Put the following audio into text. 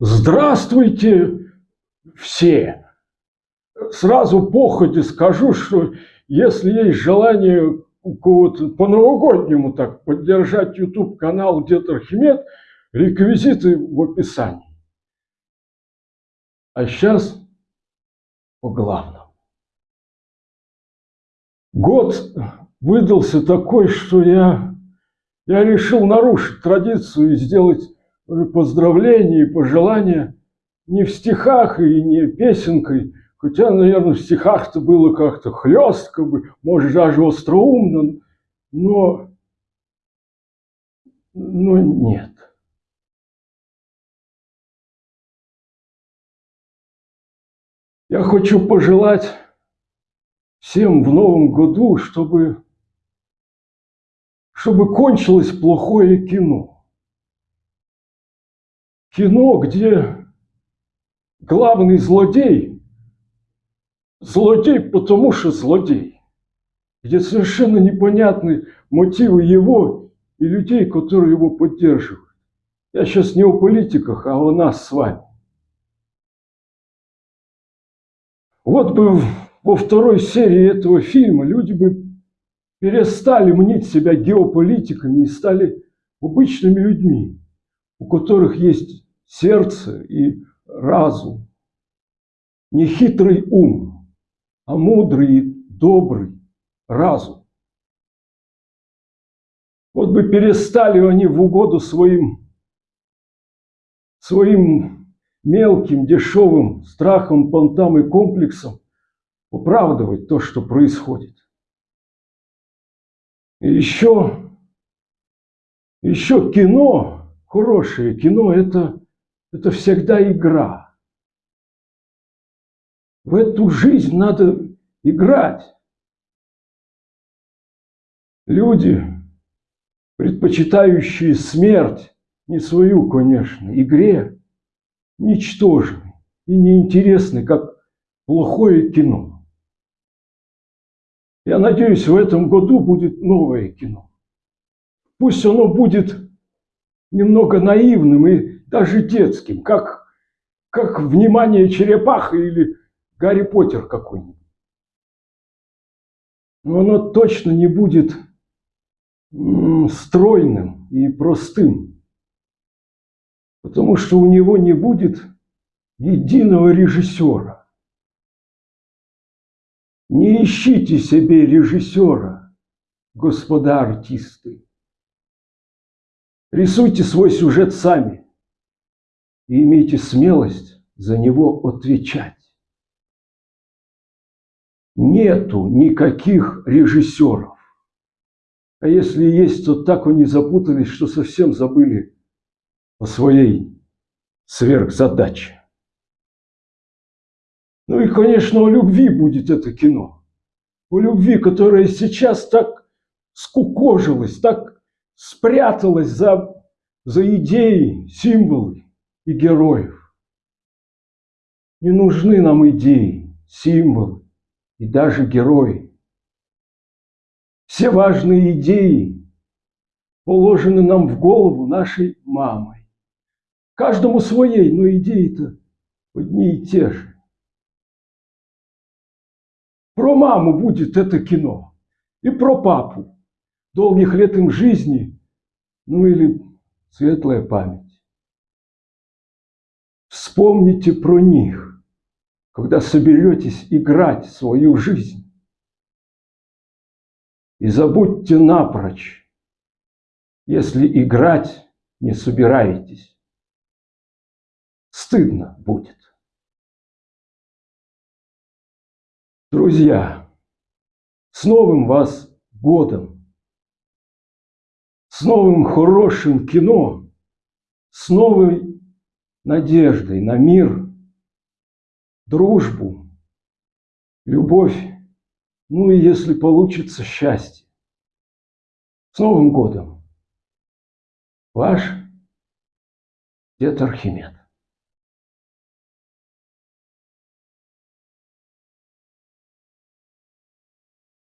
Здравствуйте все! Сразу походе скажу, что если есть желание кого-то по-новогоднему так поддержать YouTube канал Дед Архимед, реквизиты в описании. А сейчас по главному. Год выдался такой, что я, я решил нарушить традицию и сделать поздравления и пожелания не в стихах и не песенкой, хотя, наверное, в стихах-то было как-то хлестко бы, может, даже остроумно, но, но нет. Я хочу пожелать всем в новом году, чтобы, чтобы кончилось плохое кино кино, где главный злодей, злодей потому что злодей, где совершенно непонятны мотивы его и людей, которые его поддерживают. Я сейчас не о политиках, а о нас с вами. Вот бы во второй серии этого фильма люди бы перестали мнить себя геополитиками и стали обычными людьми, у которых есть сердце и разум. Не хитрый ум, а мудрый и добрый разум. Вот бы перестали они в угоду своим, своим мелким, дешевым страхом, понтам и комплексом оправдывать то, что происходит. И еще, еще кино, хорошее кино – это это всегда игра. В эту жизнь надо играть. Люди, предпочитающие смерть, не свою, конечно, игре, ничтожны и неинтересны, как плохое кино. Я надеюсь, в этом году будет новое кино. Пусть оно будет немного наивным и даже детским, как, как внимание черепаха или Гарри Поттер какой-нибудь. Но оно точно не будет стройным и простым, потому что у него не будет единого режиссера. Не ищите себе режиссера, господа артисты. Рисуйте свой сюжет сами и имейте смелость за него отвечать. Нету никаких режиссеров. А если есть, то так они запутались, что совсем забыли о своей сверхзадаче. Ну и, конечно, о любви будет это кино. О любви, которая сейчас так скукожилась, так спряталась за, за идеи, символы и героев. Не нужны нам идеи, символы и даже герои. Все важные идеи положены нам в голову нашей мамой. Каждому своей, но идеи-то одни и те же. Про маму будет это кино. И про папу. Долгих лет им жизни, ну или светлая память. Вспомните про них, когда соберетесь играть свою жизнь. И забудьте напрочь, если играть не собираетесь. Стыдно будет. Друзья, с новым вас годом, с новым хорошим кино, с новой надеждой на мир, дружбу, любовь, ну и если получится счастье. С Новым годом! Ваш дед Архимед.